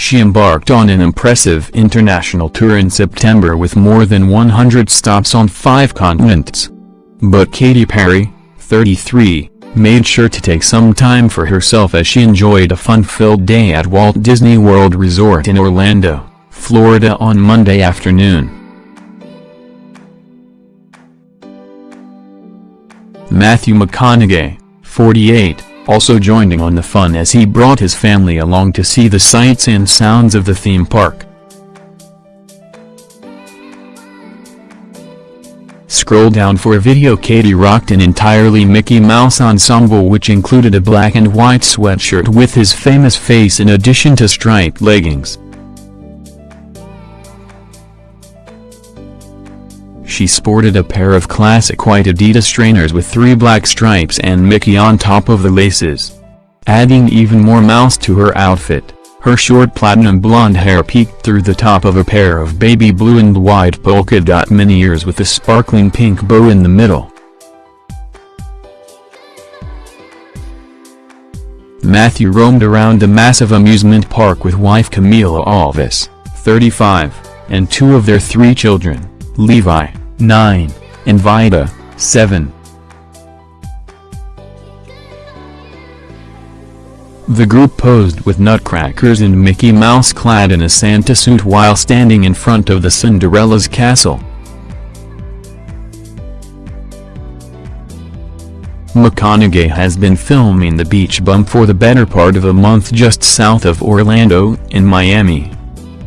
she embarked on an impressive international tour in September with more than 100 stops on five continents. But Katy Perry, 33, made sure to take some time for herself as she enjoyed a fun-filled day at Walt Disney World Resort in Orlando, Florida on Monday afternoon. Matthew McConaughey, 48, also joining on the fun as he brought his family along to see the sights and sounds of the theme park. Scroll down for a video Katy rocked an entirely Mickey Mouse ensemble which included a black and white sweatshirt with his famous face in addition to striped leggings. She sported a pair of classic white Adidas trainers with three black stripes and Mickey on top of the laces. Adding even more mouse to her outfit, her short platinum blonde hair peeked through the top of a pair of baby blue and white polka dot mini ears with a sparkling pink bow in the middle. Matthew roamed around the massive amusement park with wife Camila Alves, 35, and two of their three children, Levi, 9, and Vida, 7. The group posed with nutcrackers and Mickey Mouse clad in a Santa suit while standing in front of the Cinderella's castle. McConaughey has been filming the beach bum for the better part of a month just south of Orlando, in Miami.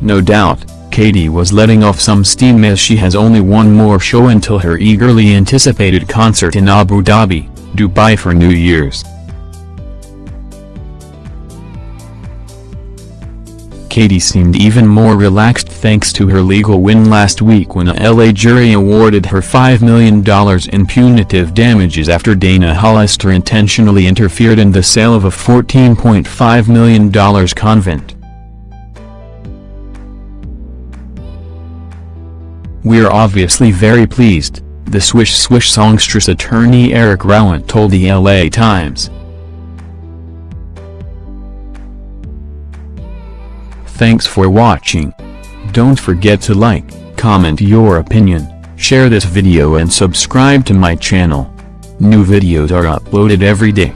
No doubt, Katy was letting off some steam as she has only one more show until her eagerly anticipated concert in Abu Dhabi, Dubai for New Year's. Katy seemed even more relaxed thanks to her legal win last week when a LA jury awarded her $5 million in punitive damages after Dana Hollister intentionally interfered in the sale of a $14.5 million convent. We're obviously very pleased, the Swish Swish songstress attorney Eric Rowen told the LA Times. Thanks for watching. Don't forget to like, comment your opinion, share this video and subscribe to my channel. New videos are uploaded every day.